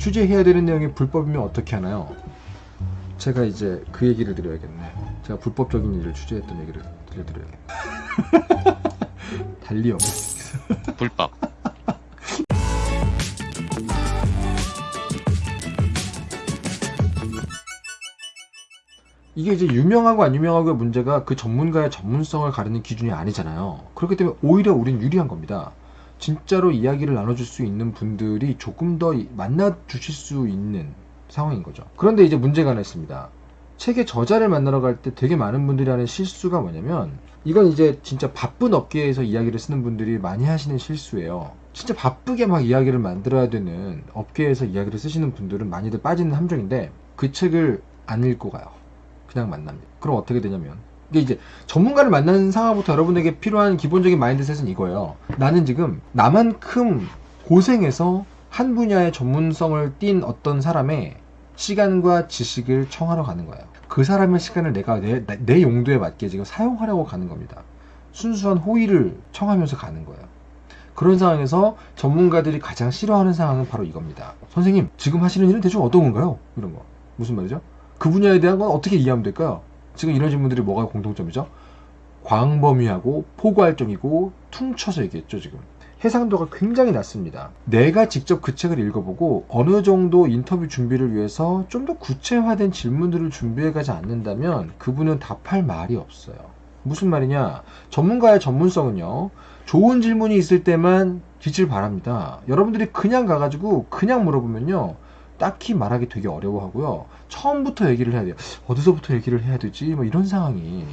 취재해야 되는 내용이 불법이면 어떻게 하나요? 제가 이제 그 얘기를 드려야겠네. 제가 불법적인 일을 취재했던 얘기를 들려드려야겠네. 달리 없 불법. 이게 이제 유명하고 안 유명하고의 문제가 그 전문가의 전문성을 가르는 기준이 아니잖아요. 그렇기 때문에 오히려 우린 유리한 겁니다. 진짜로 이야기를 나눠줄 수 있는 분들이 조금 더 이- 만나 주실 수 있는 상황인 거죠. 그런데 이제 문제가 하나 있습니다. 책의 저자를 만나러 갈 때 되게 많은 분들이 하는 실수가 뭐냐면 이건 이제 진짜 바쁜 업계에서 이야기를 쓰는 분들이 많이 하시는 실수예요. 진짜 바쁘게 막 이야기를 만들어야 되는 업계에서 이야기를 쓰시는 분들은 많이들 빠지는 함정인데 그 책을 안 읽고 가요. 그냥 만납니다. 그럼 어떻게 되냐면 이게 이제 전문가를 만나는 상황부터 여러분에게 필요한 기본적인 마인드셋은 이거예요. 나는 지금 나만큼 고생해서 한 분야의 전문성을 띈 어떤 사람의 시간과 지식을 청하러 가는 거예요. 그 사람의 시간을 내가 내, 내- 내 용도에 맞게 지금 사용하려고 가는 겁니다. 순수한 호의를 청하면서 가는 거예요. 그런 상황에서 전문가들이 가장 싫어하는 상황은 바로 이겁니다. 선생님, 지금 하시는 일은 대충 어떤 건가요? 이런 거. 무슨 말이죠? 그 분야에 대한 건 어떻게 이해하면 될까요? 지금 이런 질문들이 뭐가 공통점이죠? 광범위하고 포괄적이고 퉁쳐서 얘기했죠, 지금. 해상도가 굉장히 낮습니다. 내가 직접 그 책을 읽어보고 어느 정도 인터뷰 준비를 위해서 좀 더 구체화된 질문들을 준비해 가지 않는다면 그분은 답할 말이 없어요. 무슨 말이냐? 전문가의 전문성은요, 좋은 질문이 있을 때만 빛을 발합니다. 여러분들이 그냥 가가지고 그냥 물어보면요, 딱히 말하기 되게 어려워하고요. 처음부터 얘기를 해야 돼요. 어디서부터 얘기를 해야 되지? 뭐 이런 상황이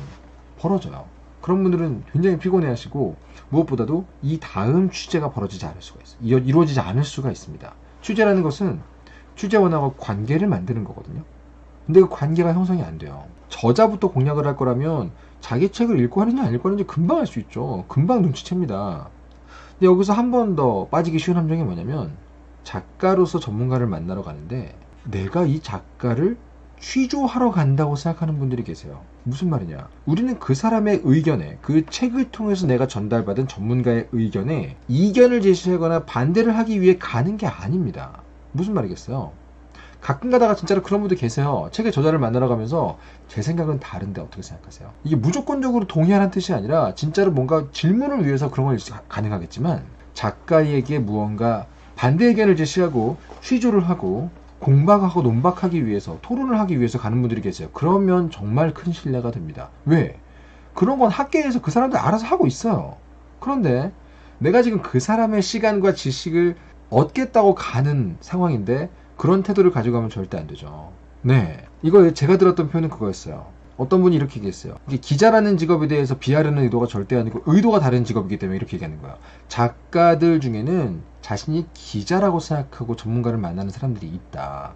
벌어져요. 그런 분들은 굉장히 피곤해하시고 무엇보다도 이 다음 취재가 벌어지지 않을 수가 있어요. 이루어지지 않을 수가 있습니다. 취재라는 것은 취재원하고 관계를 만드는 거거든요. 근데 그 관계가 형성이 안 돼요. 저자부터 공략을 할 거라면 자기 책을 읽고 하느냐 안 읽고 하는지 금방 알 수 있죠. 금방 눈치챕니다. 근데 여기서 한 번 더 빠지기 쉬운 함정이 뭐냐면 작가로서 전문가를 만나러 가는데 내가 이 작가를 취조하러 간다고 생각하는 분들이 계세요. 무슨 말이냐? 우리는 그 사람의 의견에, 그 책을 통해서 내가 전달받은 전문가의 의견에 이견을 제시하거나 반대를 하기 위해 가는 게 아닙니다. 무슨 말이겠어요? 가끔 가다가 진짜로 그런 분들 계세요. 책의 저자를 만나러 가면서 제 생각은 다른데 어떻게 생각하세요? 이게 무조건적으로 동의하는 뜻이 아니라 진짜로 뭔가 질문을 위해서 그런 걸 가능하겠지만 작가에게 무언가 반대 의견을 제시하고 취조를 하고 공박하고 논박하기 위해서 토론을 하기 위해서 가는 분들이 계세요. 그러면 정말 큰 신뢰가 됩니다. 왜? 그런 건 학계에서 그 사람들 알아서 하고 있어요. 그런데 내가 지금 그 사람의 시간과 지식을 얻겠다고 가는 상황인데 그런 태도를 가지고 가면 절대 안 되죠. 네. 이거 제가 들었던 표현은 그거였어요. 어떤 분이 이렇게 얘기했어요. 기자라는 직업에 대해서 비하려는 의도가 절대 아니고 의도가 다른 직업이기 때문에 이렇게 얘기하는 거예요. 작가들 중에는 자신이 기자라고 생각하고 전문가를 만나는 사람들이 있다.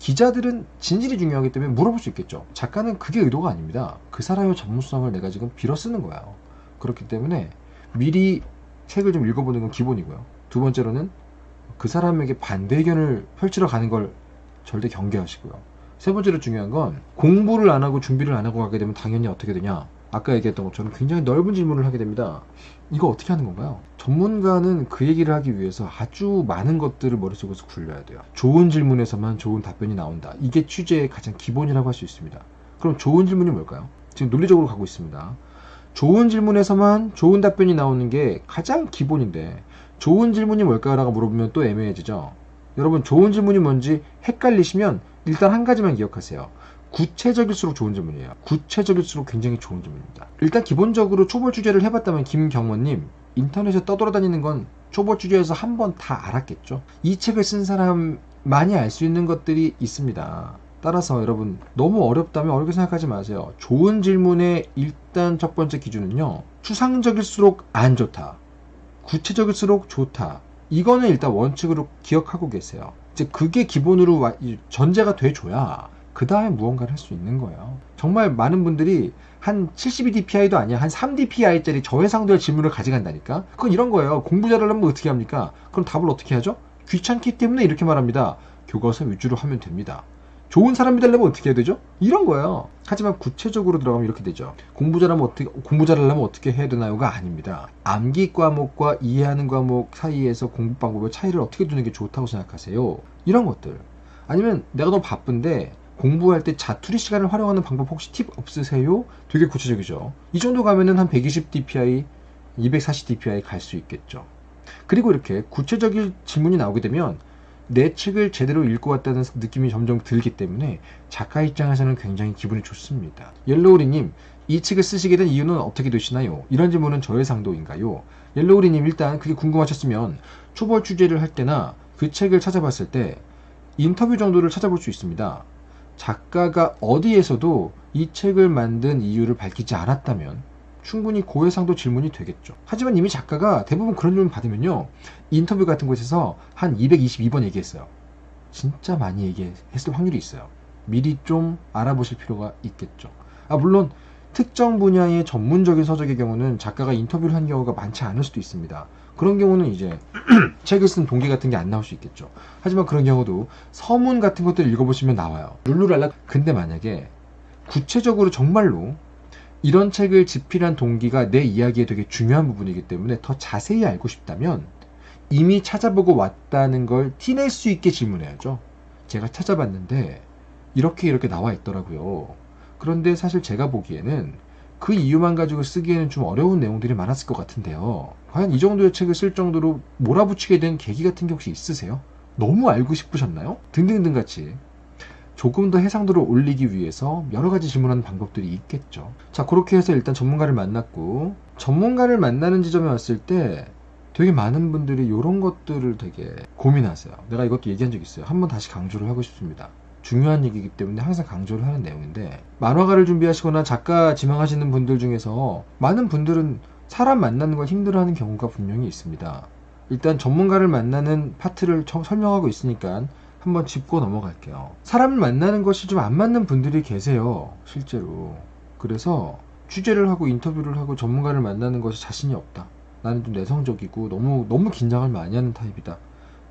기자들은 진실이 중요하기 때문에 물어볼 수 있겠죠. 작가는 그게 의도가 아닙니다. 그 사람의 전문성을 내가 지금 빌어 쓰는 거예요. 그렇기 때문에 미리 책을 좀 읽어보는 건 기본이고요. 두 번째로는 그 사람에게 반대 의견을 펼치러 가는 걸 절대 경계하시고요. 세 번째로 중요한 건 공부를 안 하고 준비를 안 하고 가게 되면 당연히 어떻게 되냐? 아까 얘기했던 것처럼 굉장히 넓은 질문을 하게 됩니다. 이거 어떻게 하는 건가요? 전문가는 그 얘기를 하기 위해서 아주 많은 것들을 머릿속에서 굴려야 돼요. 좋은 질문에서만 좋은 답변이 나온다. 이게 취재의 가장 기본이라고 할 수 있습니다. 그럼 좋은 질문이 뭘까요? 지금 논리적으로 가고 있습니다. 좋은 질문에서만 좋은 답변이 나오는 게 가장 기본인데 좋은 질문이 뭘까라고 물어보면 또 애매해지죠. 여러분 좋은 질문이 뭔지 헷갈리시면 일단 한 가지만 기억하세요. 구체적일수록 좋은 질문이에요. 구체적일수록 굉장히 좋은 질문입니다. 일단 기본적으로 초보 취재를 해봤다면 김경원님 인터넷에 떠돌아다니는 건 초보 취재에서 한 번 다 알았겠죠. 이 책을 쓴 사람만이 알 수 있는 것들이 있습니다. 따라서 여러분 너무 어렵다면 어렵게 생각하지 마세요. 좋은 질문의 일단 첫 번째 기준은요. 추상적일수록 안 좋다. 구체적일수록 좋다. 이거는 일단 원칙으로 기억하고 계세요. 이제 그게 기본으로 전제가 돼줘야 그 다음에 무언가를 할 수 있는 거예요. 정말 많은 분들이 한 72dpi도 아니야. 한 3dpi짜리 저해상도의 질문을 가져간다니까? 그건 이런 거예요. 공부 잘하려면 어떻게 합니까? 그럼 답을 어떻게 하죠? 귀찮기 때문에 이렇게 말합니다. 교과서 위주로 하면 됩니다. 좋은 사람이 되려면 어떻게 해야 되죠? 이런 거예요. 하지만 구체적으로 들어가면 이렇게 되죠. 공부 잘하면 어떻게 공부 잘하려면 어떻게 해야 되나요가 아닙니다. 암기 과목과 이해하는 과목 사이에서 공부 방법의 차이를 어떻게 두는 게 좋다고 생각하세요? 이런 것들. 아니면 내가 너무 바쁜데 공부할 때 자투리 시간을 활용하는 방법 혹시 팁 없으세요? 되게 구체적이죠. 이 정도 가면은 한 120 dpi, 240 dpi 갈 수 있겠죠. 그리고 이렇게 구체적인 질문이 나오게 되면 내 책을 제대로 읽고 왔다는 느낌이 점점 들기 때문에 작가 입장에서는 굉장히 기분이 좋습니다. 옐로우리님, 이 책을 쓰시게 된 이유는 어떻게 되시나요? 이런 질문은 저의 상도인가요? 옐로우리님, 일단 그게 궁금하셨으면 초벌 취재를 할 때나 그 책을 찾아봤을 때 인터뷰 정도를 찾아볼 수 있습니다. 작가가 어디에서도 이 책을 만든 이유를 밝히지 않았다면 충분히 고해상도 질문이 되겠죠. 하지만 이미 작가가 대부분 그런 질문 받으면요. 인터뷰 같은 곳에서 한 222번 얘기했어요. 진짜 많이 얘기했을 확률이 있어요. 미리 좀 알아보실 필요가 있겠죠. 아, 물론 특정 분야의 전문적인 서적의 경우는 작가가 인터뷰를 한 경우가 많지 않을 수도 있습니다. 그런 경우는 이제 책을 쓴 동기 같은 게 안 나올 수 있겠죠. 하지만 그런 경우도 서문 같은 것들을 읽어보시면 나와요. 룰루랄라. 근데 만약에 구체적으로 정말로 이런 책을 집필한 동기가 내 이야기에 되게 중요한 부분이기 때문에 더 자세히 알고 싶다면 이미 찾아보고 왔다는 걸 티낼 수 있게 질문해야죠. 제가 찾아봤는데 이렇게 이렇게 나와 있더라고요. 그런데 사실 제가 보기에는 그 이유만 가지고 쓰기에는 좀 어려운 내용들이 많았을 것 같은데요. 과연 이 정도의 책을 쓸 정도로 몰아붙이게 된 계기 같은 게 혹시 있으세요? 너무 알고 싶으셨나요? 등등등 같이 조금 더 해상도를 올리기 위해서 여러 가지 질문하는 방법들이 있겠죠. 자, 그렇게 해서 일단 전문가를 만났고, 전문가를 만나는 지점에 왔을 때 되게 많은 분들이 이런 것들을 되게 고민하세요. 내가 이것도 얘기한 적 있어요. 한번 다시 강조를 하고 싶습니다. 중요한 얘기이기 때문에 항상 강조를 하는 내용인데, 만화가를 준비하시거나 작가 지망하시는 분들 중에서 많은 분들은 사람 만나는 걸 힘들어하는 경우가 분명히 있습니다. 일단 전문가를 만나는 파트를 설명하고 있으니까 한번 짚고 넘어갈게요. 사람을 만나는 것이 좀 안 맞는 분들이 계세요. 실제로. 그래서 취재를 하고 인터뷰를 하고 전문가를 만나는 것이 자신이 없다. 나는 좀 내성적이고 너무 너무 긴장을 많이 하는 타입이다.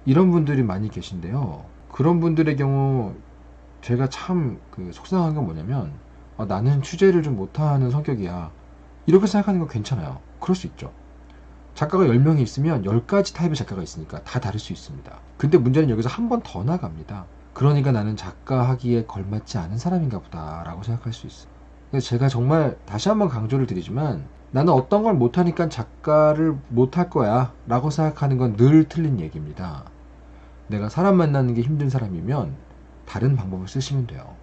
이런 분들이 많이 계신데요. 그런 분들의 경우 제가 참 그 속상한 건 뭐냐면 아, 나는 취재를 좀 못하는 성격이야. 이렇게 생각하는 건 괜찮아요. 그럴 수 있죠. 작가가 10명이 있으면 10가지 타입의 작가가 있으니까 다 다를 수 있습니다. 근데 문제는 여기서 한 번 더 나갑니다. 그러니까 나는 작가 하기에 걸맞지 않은 사람인가 보다 라고 생각할 수 있어요. 제가 정말 다시 한번 강조를 드리지만 나는 어떤 걸 못하니까 작가를 못할 거야 라고 생각하는 건 늘 틀린 얘기입니다. 내가 사람 만나는 게 힘든 사람이면 다른 방법을 쓰시면 돼요.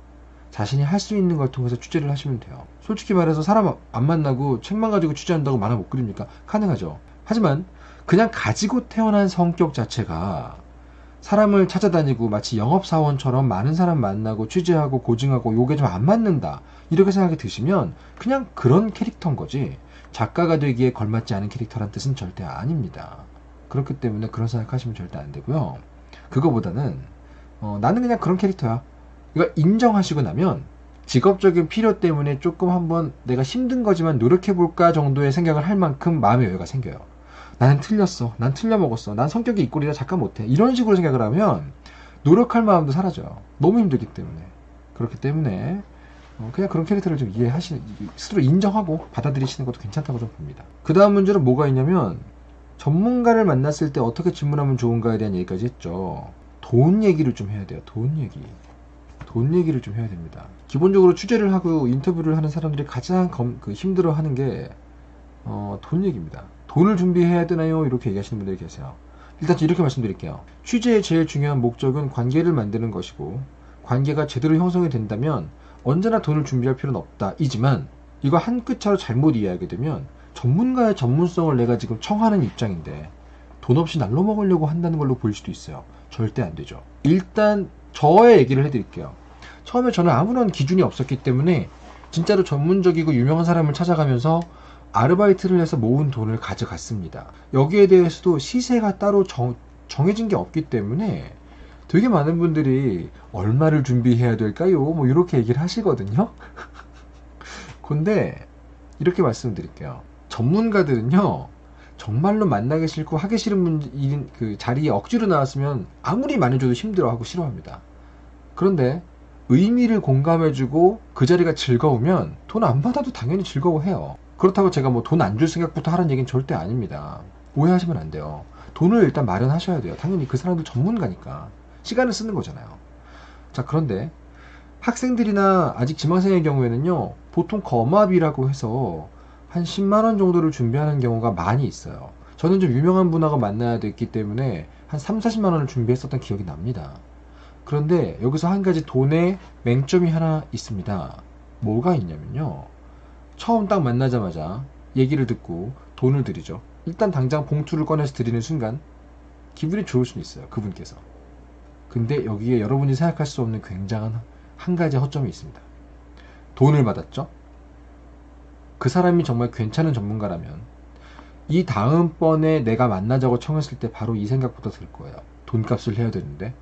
자신이 할 수 있는 걸 통해서 취재를 하시면 돼요. 솔직히 말해서 사람 안 만나고 책만 가지고 취재한다고 만화 못 그립니까? 가능하죠. 하지만 그냥 가지고 태어난 성격 자체가 사람을 찾아다니고 마치 영업사원처럼 많은 사람 만나고 취재하고 고증하고 요게 좀 안 맞는다. 이렇게 생각이 드시면 그냥 그런 캐릭터인 거지 작가가 되기에 걸맞지 않은 캐릭터란 뜻은 절대 아닙니다. 그렇기 때문에 그런 생각하시면 절대 안 되고요. 그거보다는 어, 나는 그냥 그런 캐릭터야. 이거 인정하시고 나면 직업적인 필요 때문에 조금 한번 내가 힘든 거지만 노력해볼까 정도의 생각을 할 만큼 마음의 여유가 생겨요. 나는 틀렸어. 난 틀려먹었어. 난 성격이 이 꼴이라 잠깐 못해. 이런 식으로 생각을 하면 노력할 마음도 사라져요. 너무 힘들기 때문에. 그렇기 때문에 어, 그냥 그런 캐릭터를 좀 이해하시는, 스스로 인정하고 받아들이시는 것도 괜찮다고 좀 봅니다. 그 다음 문제는 뭐가 있냐면 전문가를 만났을 때 어떻게 질문하면 좋은가에 대한 얘기까지 했죠. 돈 얘기를 좀 해야 돼요. 돈 얘기. 돈 얘기를 좀 해야 됩니다. 기본적으로 취재를 하고 인터뷰를 하는 사람들이 가장 검, 그 힘들어 하는 게, 어, 돈 얘기입니다. 돈을 준비해야 되나요? 이렇게 얘기하시는 분들이 계세요. 일단 이렇게 말씀드릴게요. 취재의 제일 중요한 목적은 관계를 만드는 것이고, 관계가 제대로 형성이 된다면 언제나 돈을 준비할 필요는 없다. 이지만, 이거 한 끗 차로 잘못 이해하게 되면 전문가의 전문성을 내가 지금 청하는 입장인데 돈 없이 날로 먹으려고 한다는 걸로 보일 수도 있어요. 절대 안 되죠. 일단 저의 얘기를 해드릴게요. 처음에 저는 아무런 기준이 없었기 때문에 진짜로 전문적이고 유명한 사람을 찾아가면서 아르바이트를 해서 모은 돈을 가져갔습니다. 여기에 대해서도 시세가 따로 정, 정해진 게 없기 때문에 되게 많은 분들이 얼마를 준비해야 될까요? 뭐 이렇게 얘기를 하시거든요. 근데 이렇게 말씀드릴게요. 전문가들은요. 정말로 만나기 싫고 하기 싫은 분, 그 자리에 억지로 나왔으면 아무리 많이 줘도 힘들어하고 싫어합니다. 그런데 의미를 공감해주고 그 자리가 즐거우면 돈 안 받아도 당연히 즐거워해요. 그렇다고 제가 뭐 돈 안 줄 생각부터 하는 얘기는 절대 아닙니다. 오해하시면 안 돼요. 돈을 일단 마련하셔야 돼요. 당연히 그 사람도 전문가니까. 시간을 쓰는 거잖아요. 자, 그런데 학생들이나 아직 지망생의 경우에는요, 보통 거마비라고 해서 한 10만원 정도를 준비하는 경우가 많이 있어요. 저는 좀 유명한 분하고 만나야 됐기 때문에 한 3, 40만원을 준비했었던 기억이 납니다. 그런데 여기서 한 가지 돈의 맹점이 하나 있습니다. 뭐가 있냐면요. 처음 딱 만나자마자 얘기를 듣고 돈을 드리죠. 일단 당장 봉투를 꺼내서 드리는 순간 기분이 좋을 수는 있어요. 그분께서. 근데 여기에 여러분이 생각할 수 없는 굉장한 한 가지 허점이 있습니다. 돈을 받았죠? 그 사람이 정말 괜찮은 전문가라면 이 다음번에 내가 만나자고 청했을 때 바로 이 생각부터 들 거예요. 돈값을 해야 되는데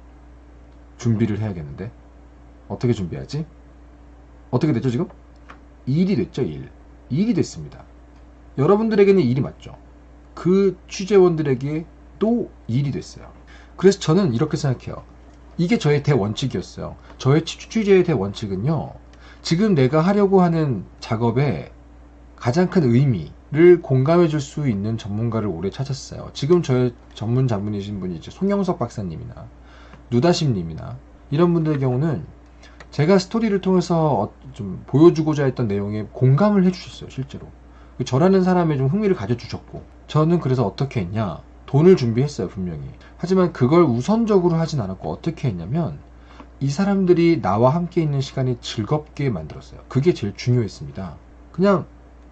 준비를 해야겠는데 어떻게 준비하지? 어떻게 됐죠 지금? 일이 됐죠 일. 일이 됐습니다. 여러분들에게는 일이 맞죠. 그 취재원들에게 또 일이 됐어요. 그래서 저는 이렇게 생각해요. 이게 저의 대원칙이었어요. 저의 취재의 대원칙은요. 지금 내가 하려고 하는 작업에 가장 큰 의미를 공감해 줄 수 있는 전문가를 오래 찾았어요. 지금 저의 전문 자문이신 분이 이제 송영석 박사님이나 누다심님이나 이런 분들의 경우는 제가 스토리를 통해서 어, 좀 보여주고자 했던 내용에 공감을 해주셨어요, 실제로. 그 저라는 사람에 좀 흥미를 가져주셨고, 저는 그래서 어떻게 했냐? 돈을 준비했어요, 분명히. 하지만 그걸 우선적으로 하진 않았고, 어떻게 했냐면, 이 사람들이 나와 함께 있는 시간이 즐겁게 만들었어요. 그게 제일 중요했습니다. 그냥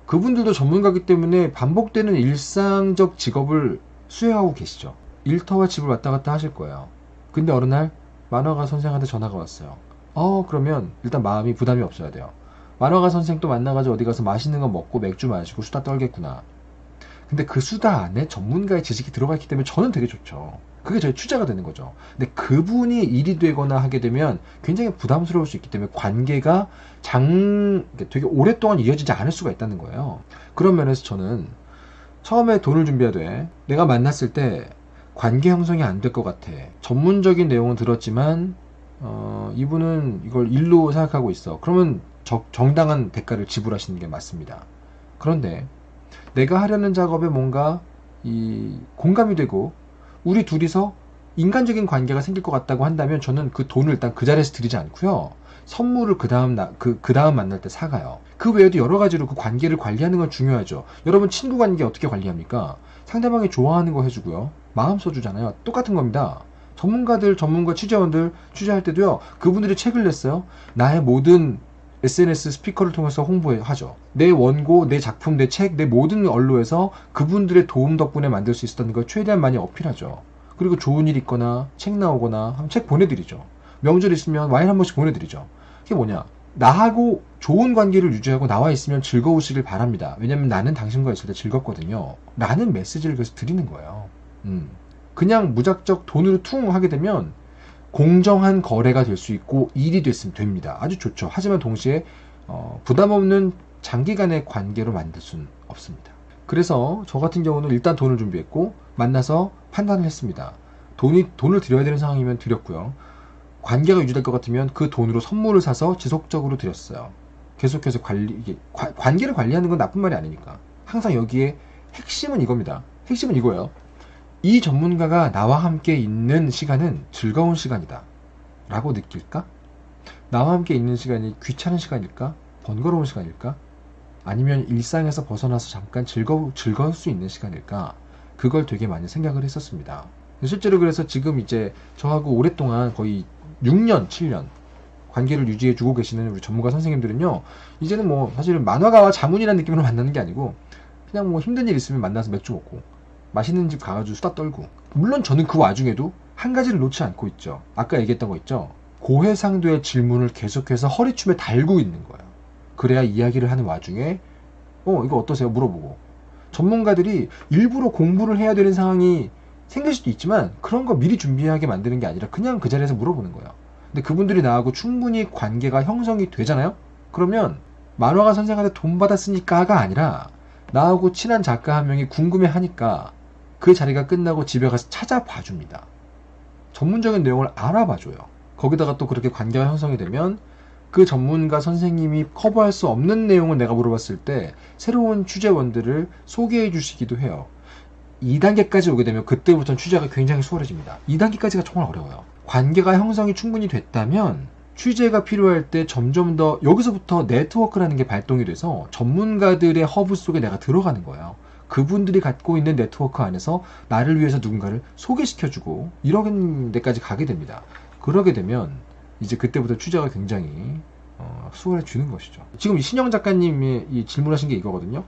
그분들도 전문가기 때문에 반복되는 일상적 직업을 수행하고 계시죠. 일터와 집을 왔다 갔다 하실 거예요. 근데 어느 날 만화가 선생한테 전화가 왔어요. 어, 그러면 일단 마음이 부담이 없어야 돼요. 만화가 선생 또 만나가지고 어디 가서 맛있는 거 먹고 맥주 마시고 수다 떨겠구나. 근데 그 수다 안에 전문가의 지식이 들어가 있기 때문에 저는 되게 좋죠. 그게 저희 투자가 되는 거죠. 근데 그분이 일이 되거나 하게 되면 굉장히 부담스러울 수 있기 때문에 관계가 장, 되게 오랫동안 이어지지 않을 수가 있다는 거예요. 그런 면에서 저는 처음에 돈을 준비하되 내가 만났을 때 관계 형성이 안 될 것 같아. 전문적인 내용은 들었지만 어, 이분은 이걸 일로 생각하고 있어. 그러면 적, 정당한 대가를 지불하시는 게 맞습니다. 그런데 내가 하려는 작업에 뭔가 이 공감이 되고 우리 둘이서 인간적인 관계가 생길 것 같다고 한다면 저는 그 돈을 일단 그 자리에서 드리지 않고요. 선물을 그 다음 그, 그 다음 만날 때 사가요. 그 외에도 여러 가지로 그 관계를 관리하는 건 중요하죠. 여러분 친구 관계 어떻게 관리합니까? 상대방이 좋아하는 거 해주고요. 마음 써주잖아요. 똑같은 겁니다. 전문가들, 전문가 취재원들 취재할 때도요. 그분들이 책을 냈어요. 나의 모든 SNS 스피커를 통해서 홍보하죠. 내 원고, 내 작품, 내 책, 내 모든 언로에서 그분들의 도움 덕분에 만들 수 있었다는 걸 최대한 많이 어필하죠. 그리고 좋은 일 있거나 책 나오거나 책 보내드리죠. 명절 있으면 와인 한 번씩 보내드리죠. 그게 뭐냐? 나하고 좋은 관계를 유지하고 나와 있으면 즐거우시길 바랍니다. 왜냐면 나는 당신과 있을 때 즐겁거든요. 라는 메시지를 그래서 드리는 거예요. 음. 그냥 무작정 돈으로 퉁 하게 되면 공정한 거래가 될 수 있고 일이 됐으면 됩니다. 아주 좋죠. 하지만 동시에 어, 부담 없는 장기간의 관계로 만들 수는 없습니다. 그래서 저 같은 경우는 일단 돈을 준비했고 만나서 판단을 했습니다. 돈이 돈을 드려야 되는 상황이면 드렸고요. 관계가 유지될 것 같으면 그 돈으로 선물을 사서 지속적으로 드렸어요. 계속해서 관리 과, 관계를 관리하는 건 나쁜 말이 아니니까. 항상 여기에 핵심은 이겁니다. 핵심은 이거예요. 이 전문가가 나와 함께 있는 시간은 즐거운 시간이다. 라고 느낄까? 나와 함께 있는 시간이 귀찮은 시간일까? 번거로운 시간일까? 아니면 일상에서 벗어나서 잠깐 즐거, 즐거울 수 있는 시간일까? 그걸 되게 많이 생각을 했었습니다. 실제로 그래서 지금 이제 저하고 오랫동안 거의 6년, 7년 관계를 유지해 주고 계시는 우리 전문가 선생님들은요, 이제는 뭐 사실은 만화가와 자문이라는 느낌으로 만나는 게 아니고, 그냥 뭐 힘든 일 있으면 만나서 맥주 먹고, 맛있는 집 가가지고 수다 떨고. 물론 저는 그 와중에도 한 가지를 놓지 않고 있죠. 아까 얘기했던 거 있죠? 고해상도의 질문을 계속해서 허리춤에 달고 있는 거예요. 그래야 이야기를 하는 와중에 어 이거 어떠세요? 물어보고. 전문가들이 일부러 공부를 해야 되는 상황이 생길 수도 있지만 그런 거 미리 준비하게 만드는 게 아니라 그냥 그 자리에서 물어보는 거예요 근데 그분들이 나하고 충분히 관계가 형성이 되잖아요 그러면 만화가 선생한테 돈 받았으니까가 아니라 나하고 친한 작가 한 명이 궁금해 하니까 그 자리가 끝나고 집에 가서 찾아봐 줍니다. 전문적인 내용을 알아봐 줘요. 거기다가 또 그렇게 관계가 형성이 되면 그 전문가 선생님이 커버할 수 없는 내용을 내가 물어봤을 때 새로운 취재원들을 소개해 주시기도 해요. 2단계까지 오게 되면 그때부터는 취재가 굉장히 수월해집니다. 2단계까지가 정말 어려워요. 관계가 형성이 충분히 됐다면 취재가 필요할 때 점점 더 여기서부터 네트워크라는 게 발동이 돼서 전문가들의 허브 속에 내가 들어가는 거예요. 그분들이 갖고 있는 네트워크 안에서 나를 위해서 누군가를 소개시켜주고 이런 데까지 가게 됩니다. 그러게 되면 이제 그때부터 취재가 굉장히 어, 수월해지는 것이죠. 지금 이 신영 작가님이 이 질문하신 게 이거거든요.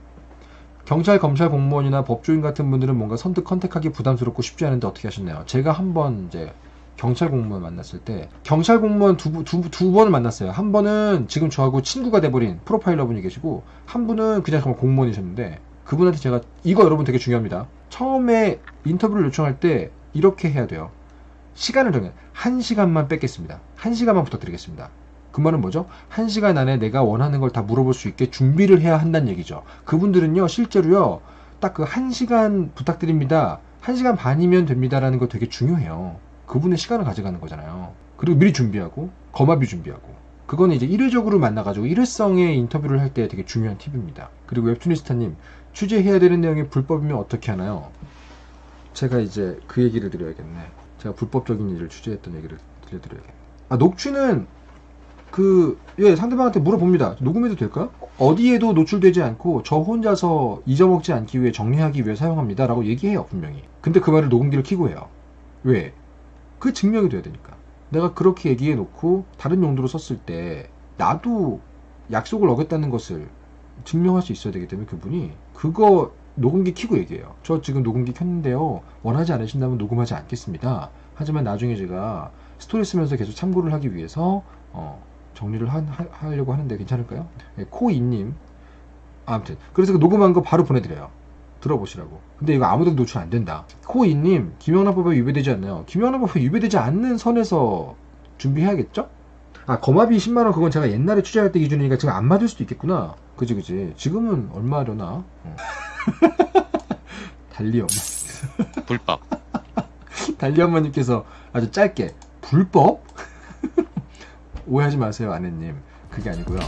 경찰, 검찰 공무원이나 법조인 같은 분들은 뭔가 선뜻 컨택하기 부담스럽고 쉽지 않은데 어떻게 하셨나요? 제가 한번 이제 경찰 공무원 만났을 때 경찰 공무원 두, 두, 두 번을 만났어요. 한 번은 지금 저하고 친구가 돼버린 프로파일러 분이 계시고 한 분은 그냥 정말 공무원이셨는데 그분한테 제가 이거 여러분 되게 중요합니다. 처음에 인터뷰를 요청할 때 이렇게 해야 돼요. 시간을 정해 한 시간만 뺏겠습니다. 한 시간만 부탁드리겠습니다. 그 말은 뭐죠? 한 시간 안에 내가 원하는 걸 다 물어볼 수 있게 준비를 해야 한다는 얘기죠. 그분들은요, 실제로요, 딱 그 한 시간 부탁드립니다. 한 시간 반이면 됩니다라는 거 되게 중요해요. 그분의 시간을 가져가는 거잖아요. 그리고 미리 준비하고, 거마비 준비하고. 그거는 이제 일회적으로 만나가지고 일회성의 인터뷰를 할 때 되게 중요한 팁입니다. 그리고 웹투니스타님, 취재해야 되는 내용이 불법이면 어떻게 하나요? 제가 이제 그 얘기를 드려야겠네. 제가 불법적인 일을 취재했던 얘기를 들려드려야겠네. 아, 녹취는 그, 예, 상대방한테 물어봅니다. 녹음해도 될까? 어디에도 노출되지 않고 저 혼자서 잊어먹지 않기 위해 정리하기 위해 사용합니다. 라고 얘기해요, 분명히. 근데 그 말을 녹음기를 켜고 해요. 왜? 그 증명이 돼야 되니까. 내가 그렇게 얘기해 놓고 다른 용도로 썼을 때 나도 약속을 어겼다는 것을 증명할 수 있어야 되기 때문에 그분이 그거 녹음기 켜고 얘기해요. 저 지금 녹음기 켰는데요. 원하지 않으신다면 녹음하지 않겠습니다. 하지만 나중에 제가 스토리 쓰면서 계속 참고를 하기 위해서 어, 정리를 하, 려고 하는데 괜찮을까요? 예, 코이님 아무튼 그래서 그 녹음한 거 바로 보내드려요. 들어보시라고. 근데 이거 아무데도 노출 안 된다. 코이님 김영란법에 위배되지 않나요? 김영란법에 위배되지 않는 선에서 준비해야겠죠? 아 거마비 10만 원 그건 제가 옛날에 취재할 때 기준이니까 지금 안 맞을 수도 있겠구나. 그지 그지. 지금은 얼마려나? 어. 달리 엄마. 불법. 달리 엄마님께서 아주 짧게 불법? 오해하지 마세요 아내님. 그게 아니고요.